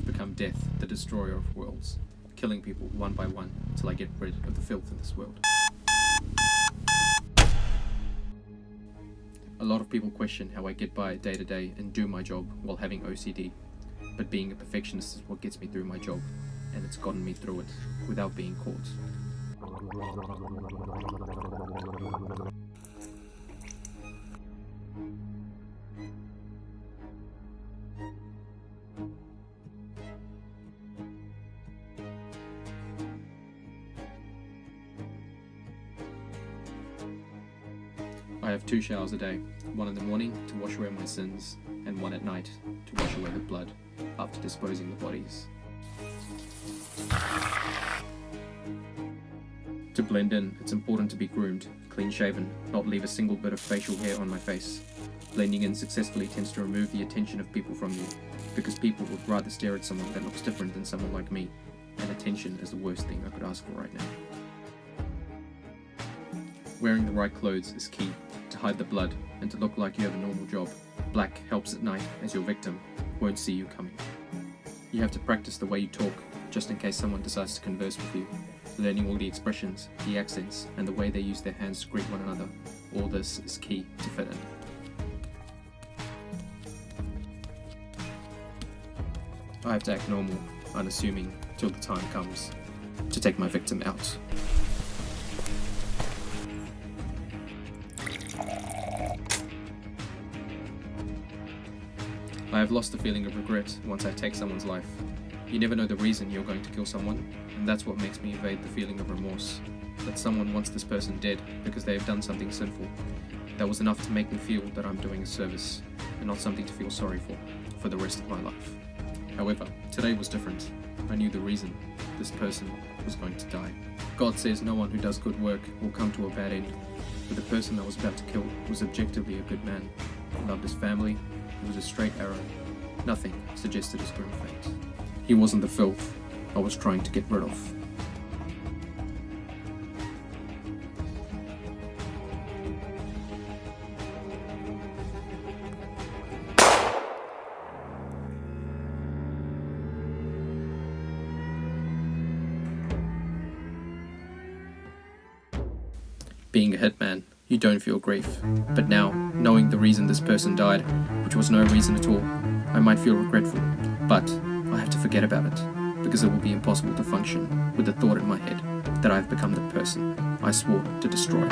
I've become death, the destroyer of worlds, killing people one by one till I get rid of the filth in this world. A lot of people question how I get by day to day and do my job while having OCD, but being a perfectionist is what gets me through my job, and it's gotten me through it without being caught. I have two showers a day, one in the morning to wash away my sins, and one at night to wash away the blood after disposing the bodies. To blend in, it's important to be groomed, clean shaven, not leave a single bit of facial hair on my face. Blending in successfully tends to remove the attention of people from you, because people would rather stare at someone that looks different than someone like me, and attention is the worst thing I could ask for right now. Wearing the right clothes is key, hide the blood and to look like you have a normal job. Black helps at night as your victim won't see you coming. You have to practice the way you talk, just in case someone decides to converse with you. Learning all the expressions, the accents, and the way they use their hands to greet one another. All this is key to fit in. I have to act normal, unassuming, till the time comes to take my victim out. I have lost the feeling of regret once I take someone's life. You never know the reason you're going to kill someone, and that's what makes me evade the feeling of remorse. That someone wants this person dead because they have done something sinful. That was enough to make me feel that I'm doing a service, and not something to feel sorry for, for the rest of my life. However, today was different. I knew the reason this person was going to die. God says no one who does good work will come to a bad end, but the person I was about to kill was objectively a good man. He loved his family, it was a straight arrow. Nothing suggested his grim fate. He wasn't the filth I was trying to get rid of. Being a hitman, you don't feel grief. But now, knowing the reason this person died, which was no reason at all, I might feel regretful. But I have to forget about it, because it will be impossible to function with the thought in my head that I have become the person I swore to destroy.